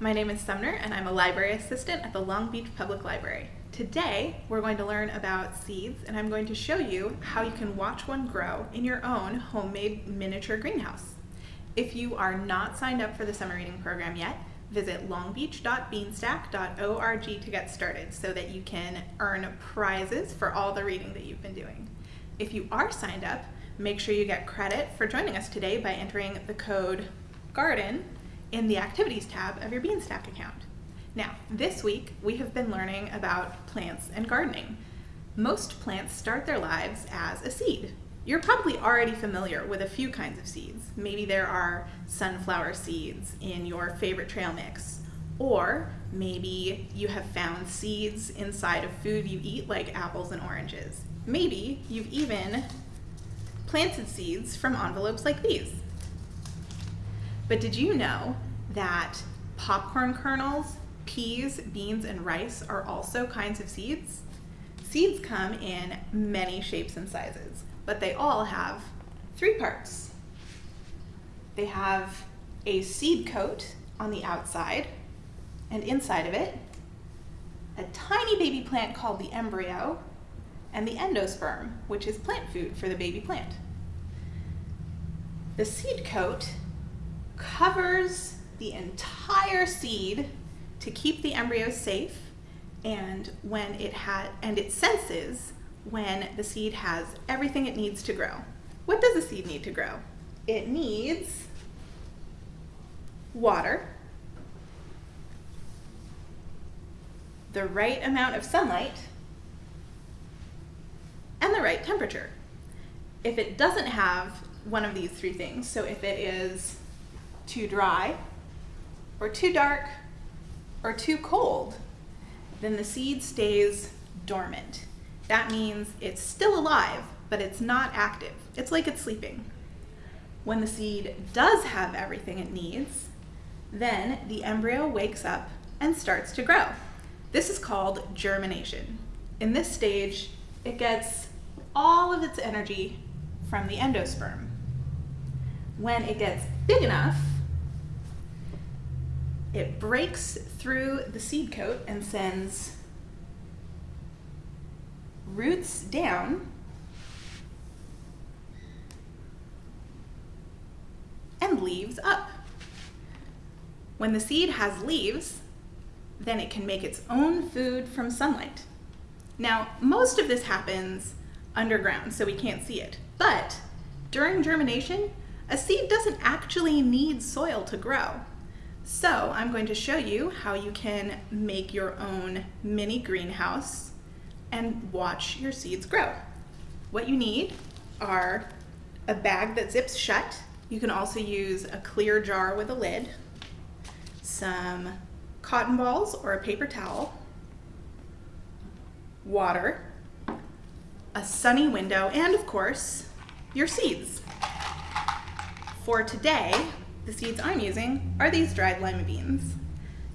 My name is Sumner and I'm a library assistant at the Long Beach Public Library. Today we're going to learn about seeds and I'm going to show you how you can watch one grow in your own homemade miniature greenhouse. If you are not signed up for the summer reading program yet, visit longbeach.beanstack.org to get started so that you can earn prizes for all the reading that you've been doing. If you are signed up, make sure you get credit for joining us today by entering the code GARDEN in the Activities tab of your Beanstack account. Now, this week we have been learning about plants and gardening. Most plants start their lives as a seed. You're probably already familiar with a few kinds of seeds. Maybe there are sunflower seeds in your favorite trail mix, or maybe you have found seeds inside of food you eat like apples and oranges. Maybe you've even planted seeds from envelopes like these. But did you know that popcorn kernels, peas, beans, and rice are also kinds of seeds? Seeds come in many shapes and sizes, but they all have three parts. They have a seed coat on the outside, and inside of it, a tiny baby plant called the embryo, and the endosperm, which is plant food for the baby plant. The seed coat covers the entire seed to keep the embryo safe and when it had and it senses when the seed has everything it needs to grow. What does a seed need to grow? It needs water, the right amount of sunlight, and the right temperature. If it doesn't have one of these three things, so if it is too dry, or too dark, or too cold, then the seed stays dormant. That means it's still alive, but it's not active. It's like it's sleeping. When the seed does have everything it needs, then the embryo wakes up and starts to grow. This is called germination. In this stage, it gets all of its energy from the endosperm. When it gets big enough, it breaks through the seed coat and sends roots down and leaves up. When the seed has leaves, then it can make its own food from sunlight. Now, most of this happens underground, so we can't see it. But during germination, a seed doesn't actually need soil to grow. So I'm going to show you how you can make your own mini greenhouse and watch your seeds grow. What you need are a bag that zips shut. You can also use a clear jar with a lid, some cotton balls or a paper towel, water, a sunny window, and of course, your seeds. For today, the seeds I'm using are these dried lima beans.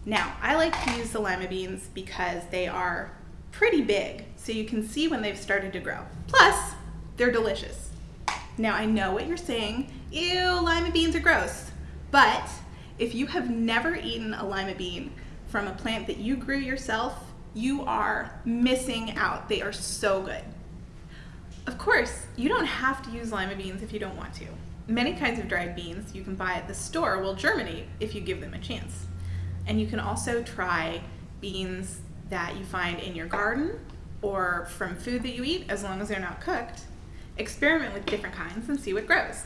Now, I like to use the lima beans because they are pretty big, so you can see when they've started to grow. Plus, they're delicious. Now, I know what you're saying, ew, lima beans are gross. But if you have never eaten a lima bean from a plant that you grew yourself, you are missing out. They are so good. Of course, you don't have to use lima beans if you don't want to. Many kinds of dried beans you can buy at the store will germinate if you give them a chance. And you can also try beans that you find in your garden or from food that you eat, as long as they're not cooked. Experiment with different kinds and see what grows.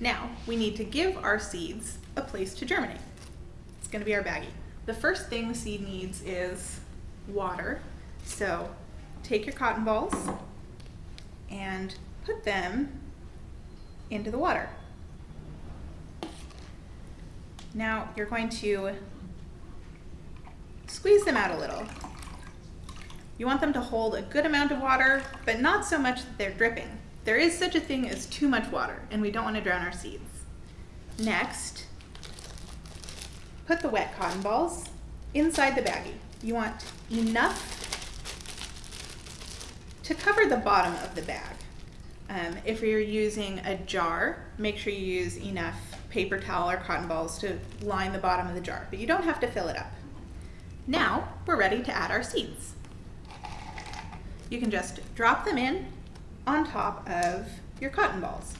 Now, we need to give our seeds a place to germinate. It's gonna be our baggie. The first thing the seed needs is water. So take your cotton balls and put them into the water. Now you're going to squeeze them out a little. You want them to hold a good amount of water, but not so much that they're dripping. There is such a thing as too much water, and we don't want to drown our seeds. Next, put the wet cotton balls inside the baggie. You want enough to cover the bottom of the bag. Um, if you're using a jar, make sure you use enough paper towel or cotton balls to line the bottom of the jar, but you don't have to fill it up. Now we're ready to add our seeds. You can just drop them in on top of your cotton balls.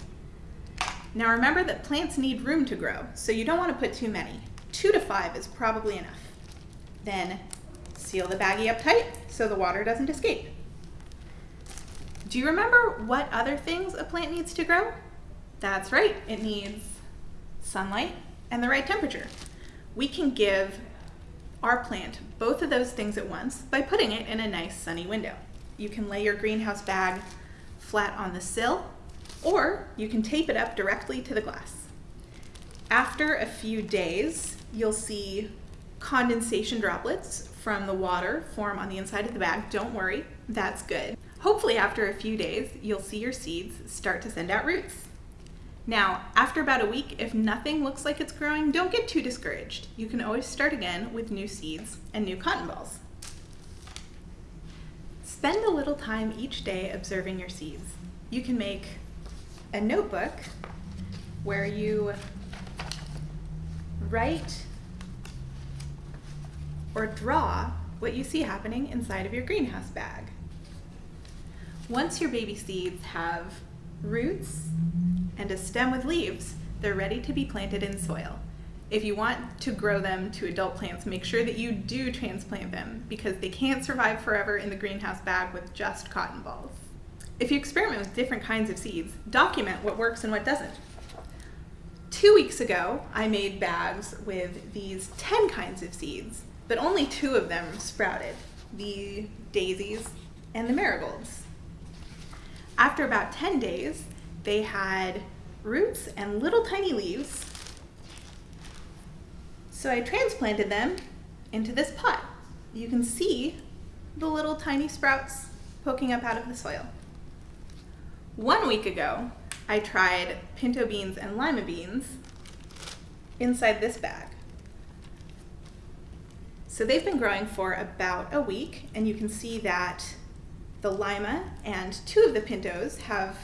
Now remember that plants need room to grow, so you don't want to put too many. Two to five is probably enough. Then seal the baggie up tight so the water doesn't escape. Do you remember what other things a plant needs to grow? That's right, it needs sunlight and the right temperature. We can give our plant both of those things at once by putting it in a nice sunny window. You can lay your greenhouse bag flat on the sill or you can tape it up directly to the glass. After a few days, you'll see condensation droplets from the water form on the inside of the bag. Don't worry, that's good. Hopefully after a few days, you'll see your seeds start to send out roots. Now, after about a week, if nothing looks like it's growing, don't get too discouraged. You can always start again with new seeds and new cotton balls. Spend a little time each day observing your seeds. You can make a notebook where you write or draw what you see happening inside of your greenhouse bag. Once your baby seeds have roots and a stem with leaves, they're ready to be planted in soil. If you want to grow them to adult plants, make sure that you do transplant them because they can't survive forever in the greenhouse bag with just cotton balls. If you experiment with different kinds of seeds, document what works and what doesn't. Two weeks ago, I made bags with these 10 kinds of seeds, but only two of them sprouted, the daisies and the marigolds. After about 10 days, they had roots and little tiny leaves. So I transplanted them into this pot. You can see the little tiny sprouts poking up out of the soil. One week ago, I tried pinto beans and lima beans inside this bag. So they've been growing for about a week, and you can see that the lima and two of the pintos have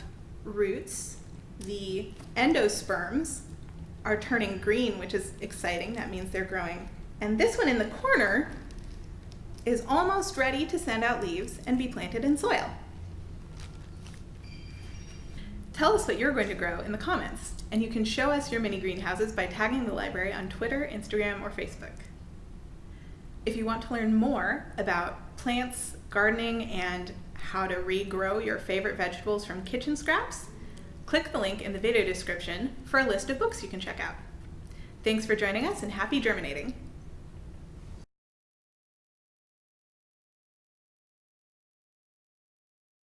roots. The endosperms are turning green, which is exciting. That means they're growing. And this one in the corner is almost ready to send out leaves and be planted in soil. Tell us what you're going to grow in the comments, and you can show us your mini greenhouses by tagging the library on Twitter, Instagram, or Facebook. If you want to learn more about plants, gardening, and how to regrow your favorite vegetables from kitchen scraps, click the link in the video description for a list of books you can check out. Thanks for joining us and happy germinating!